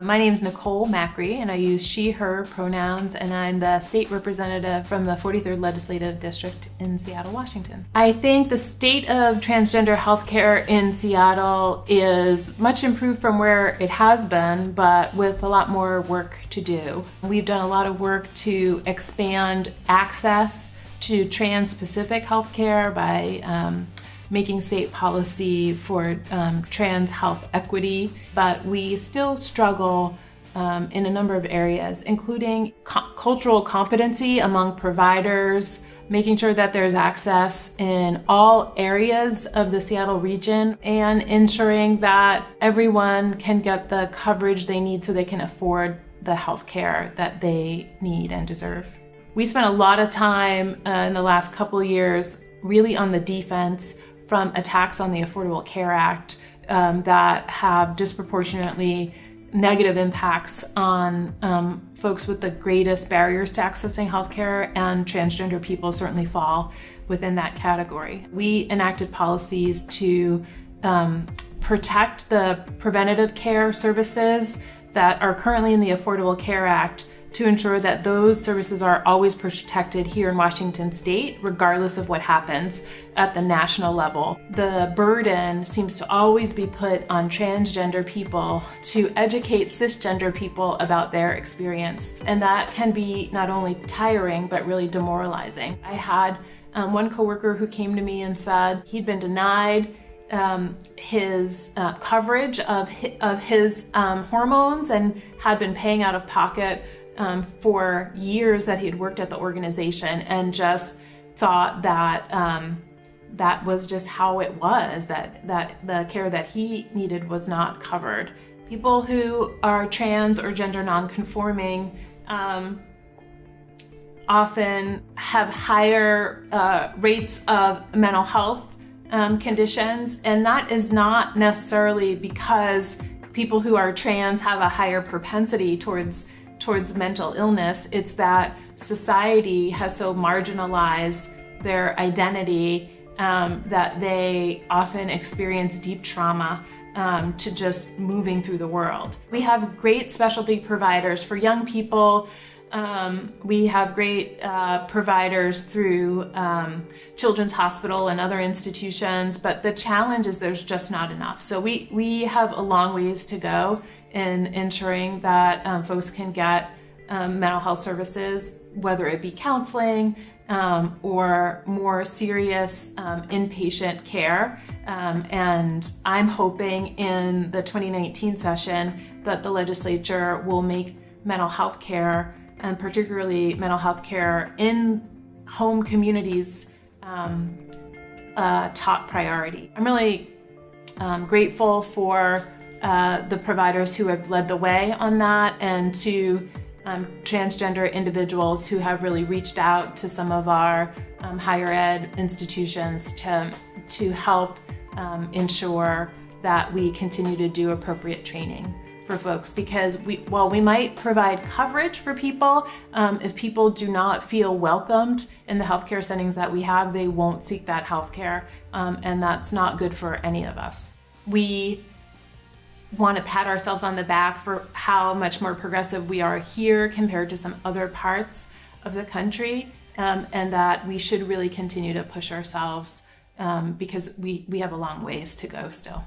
My name is Nicole Macri, and I use she, her pronouns, and I'm the state representative from the 43rd Legislative District in Seattle, Washington. I think the state of transgender healthcare in Seattle is much improved from where it has been, but with a lot more work to do. We've done a lot of work to expand access to trans specific healthcare by um, making state policy for um, trans health equity, but we still struggle um, in a number of areas, including co cultural competency among providers, making sure that there's access in all areas of the Seattle region, and ensuring that everyone can get the coverage they need so they can afford the health care that they need and deserve. We spent a lot of time uh, in the last couple years really on the defense from attacks on the Affordable Care Act um, that have disproportionately negative impacts on um, folks with the greatest barriers to accessing healthcare, and transgender people certainly fall within that category. We enacted policies to um, protect the preventative care services that are currently in the Affordable Care Act to ensure that those services are always protected here in Washington state, regardless of what happens at the national level. The burden seems to always be put on transgender people to educate cisgender people about their experience. And that can be not only tiring, but really demoralizing. I had um, one coworker who came to me and said he'd been denied um, his uh, coverage of his, of his um, hormones and had been paying out of pocket um, for years that he had worked at the organization and just thought that um, that was just how it was, that, that the care that he needed was not covered. People who are trans or gender nonconforming um, often have higher uh, rates of mental health um, conditions, and that is not necessarily because people who are trans have a higher propensity towards towards mental illness, it's that society has so marginalized their identity um, that they often experience deep trauma um, to just moving through the world. We have great specialty providers for young people. Um, we have great uh, providers through um, Children's Hospital and other institutions, but the challenge is there's just not enough. So we, we have a long ways to go in ensuring that um, folks can get um, mental health services, whether it be counseling um, or more serious um, inpatient care. And I'm hoping in the 2019 session that the legislature will make mental health care and particularly mental health care in home communities um, top priority. I'm really grateful for uh, the providers who have led the way on that and to um, transgender individuals who have really reached out to some of our um, higher ed institutions to, to help um, ensure that we continue to do appropriate training for folks because we, while we might provide coverage for people, um, if people do not feel welcomed in the healthcare settings that we have, they won't seek that healthcare, um, and that's not good for any of us. We want to pat ourselves on the back for how much more progressive we are here compared to some other parts of the country, um, and that we should really continue to push ourselves um, because we, we have a long ways to go still.